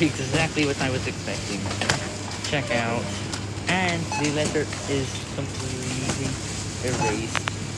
exactly what I was expecting. Check out. And the letter is completely erased.